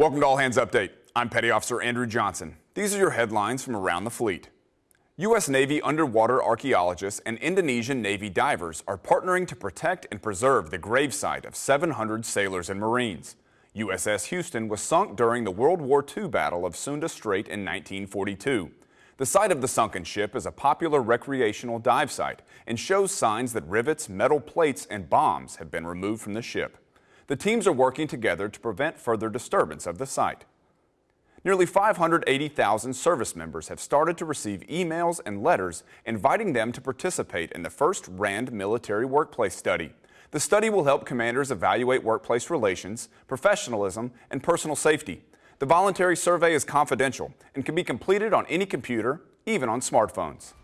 Welcome to All Hands Update. I'm Petty Officer Andrew Johnson. These are your headlines from around the fleet. U.S. Navy underwater archaeologists and Indonesian Navy divers are partnering to protect and preserve the gravesite of 700 sailors and Marines. USS Houston was sunk during the World War II Battle of Sunda Strait in 1942. The site of the sunken ship is a popular recreational dive site and shows signs that rivets, metal plates, and bombs have been removed from the ship. The teams are working together to prevent further disturbance of the site. Nearly 580,000 service members have started to receive emails and letters inviting them to participate in the first RAND military workplace study. The study will help commanders evaluate workplace relations, professionalism, and personal safety. The voluntary survey is confidential and can be completed on any computer, even on smartphones.